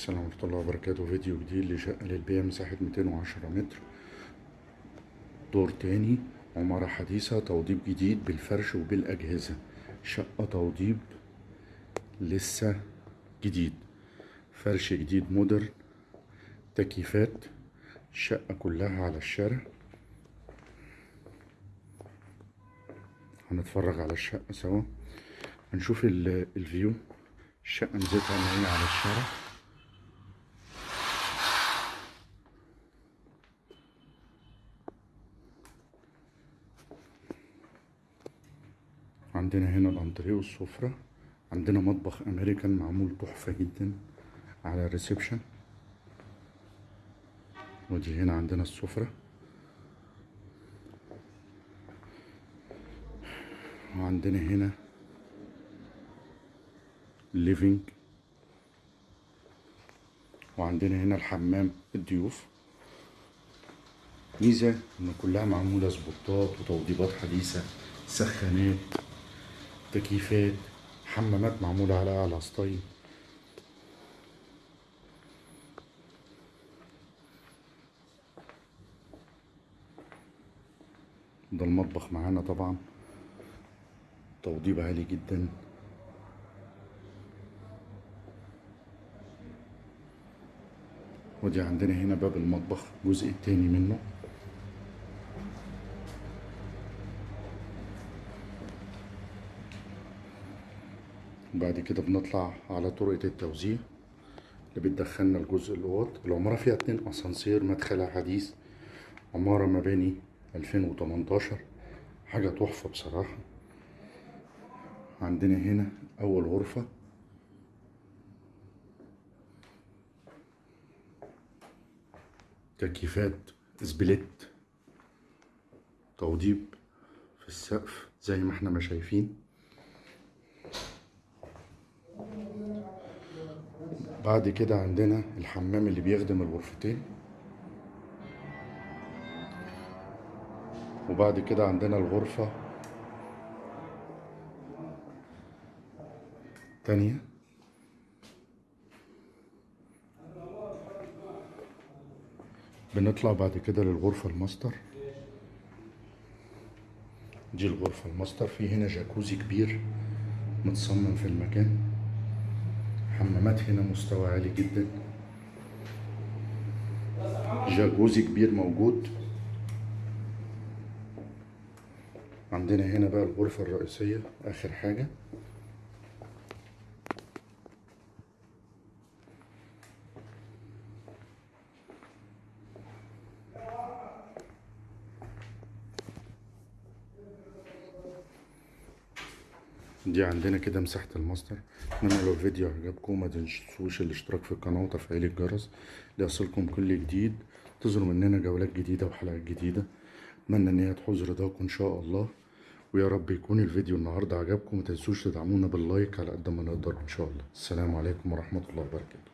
السلام ورحمة الله وبركاته. فيديو جديد لشقة للبيع مساحة 210 متر. دور تاني عمارة حديثة توضيب جديد بالفرش وبالأجهزة. شقة توضيب لسه جديد. فرش جديد مودرن. تكييفات. الشقة كلها على الشارع. هنتفرج على الشقة سوا. هنشوف ال- ال view. الشقة ميزتها ان على الشارع. عندنا هنا الانتريه والسفرة عندنا مطبخ أمريكان معمول تحفة جدا على ال reception. ودي هنا عندنا السفرة. وعندنا هنا ال living. وعندنا هنا الحمام الضيوف. ميزة إن كلها معمولة سبوتات وتوضيبات حديثة سخانات. تكييفات حمامات معمولة على أعلى style. ده المطبخ معانا طبعا. توضيب عالي جدا. ودي عندنا هنا باب المطبخ الجزء التاني منه. وبعد كده بنطلع على طرقة التوزيع اللي بتدخلنا الجزء الأوض. العمارة فيها اتنين أسانسير مدخلها حديث عمارة مباني 2018 حاجة تحفة بصراحة. عندنا هنا أول غرفة. تكييفات سبليت توضيب في السقف زي ما إحنا ما شايفين. بعد كده عندنا الحمام اللي بيخدم الغرفتين. وبعد كده عندنا الغرفة تانية. بنطلع بعد كده للغرفة الماستر. دي الغرفة الماستر في هنا جاكوزي كبير متصمم في المكان. حمامات هنا مستوى عالي جدا. جاكوزي كبير موجود. عندنا هنا بقى الغرفة الرئيسية آخر حاجة. دي عندنا كده مساحة الماستر. اتمنى لو الفيديو عجبكم ما تنسوش الاشتراك في القناة وتفعيل الجرس ليصلكم كل جديد. تظهروا مننا جولات جديدة وحلقات جديدة. أتمنى إن هي تحوز رضاكم إن شاء الله. ويا رب يكون الفيديو النهاردة عجبكم ما تنسوش تدعمونا باللايك على قد ما نقدر إن شاء الله. السلام عليكم ورحمة الله وبركاته.